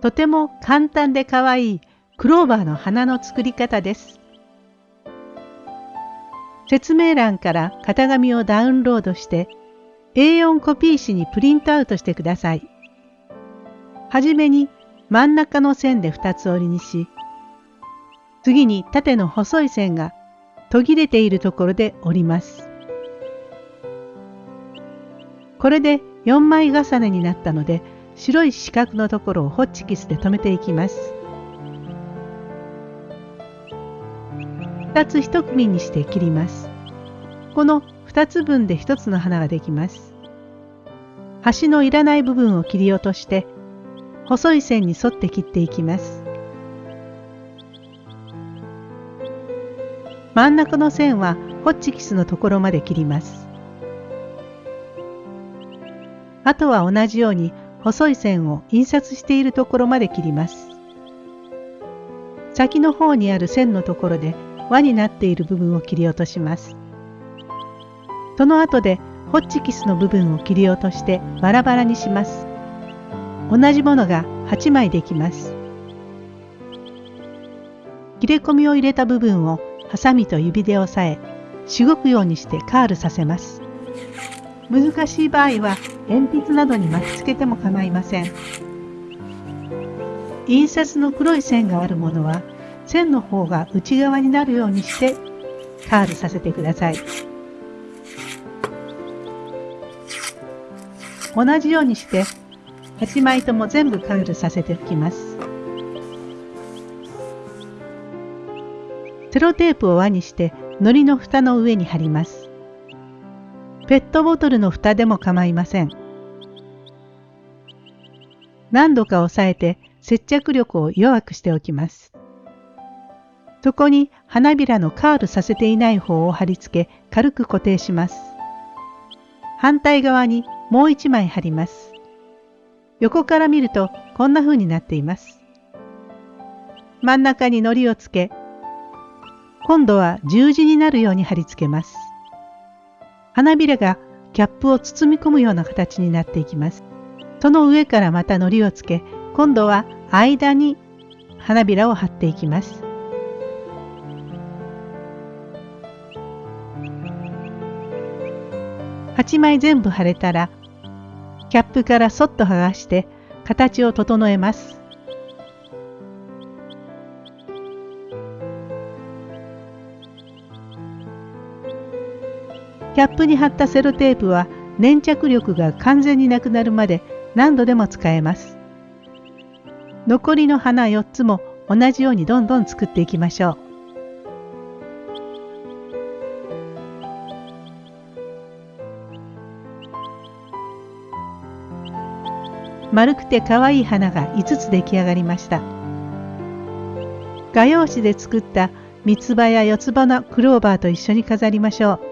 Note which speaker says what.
Speaker 1: とても簡単で可愛いクローバーの花の作り方です。説明欄から型紙をダウンロードして A4 コピー紙にプリントアウトしてください。はじめに真ん中の線で2つ折りにし、次に縦の細い線が途切れているところで折ります。これで4枚重ねになったので白い四角のところをホッチキスで留めていきます。2つ1組にして切ります。この2つ分で1つの花ができます。端のいらない部分を切り落として細い線に沿って切っていきます。真ん中の線はホッチキスのところまで切ります。あとは同じように細い線を印刷しているところまで切ります。先の方にある線のところで輪になっている部分を切り落とします。その後でホッチキスの部分を切り落としてバラバラにします。同じものが8枚できます。切れ込みを入れた部分をハサミと指で押さえ、しごくようにしてカールさせます。難しい場合は鉛筆などに巻きつけても構いません。印刷の黒い線があるものは線の方が内側になるようにしてカールさせてください。同じようにして8枚とも全部カールさせておきます。セロテープを輪にして糊の蓋の上に貼ります。ペットボトルの蓋でも構いません。何度か押さえて接着力を弱くしておきます。そこに花びらのカールさせていない方を貼り付け軽く固定します。反対側にもう一枚貼ります。横から見るとこんな風になっています。真ん中に糊をつけ今度は十字になるように貼り付けます。花びらがキャップを包み込むような形になっていきます。その上からまた糊をつけ、今度は間に花びらを貼っていきます。8枚全部貼れたら、キャップからそっと剥がして形を整えます。キャップに貼ったセロテープは粘着力が完全になくなるまで何度でも使えます。残りの花4つも同じようにどんどん作っていきましょう。丸くて可愛い花が5つ出来上がりました。画用紙で作った三つ葉や四つ葉のクローバーと一緒に飾りましょう。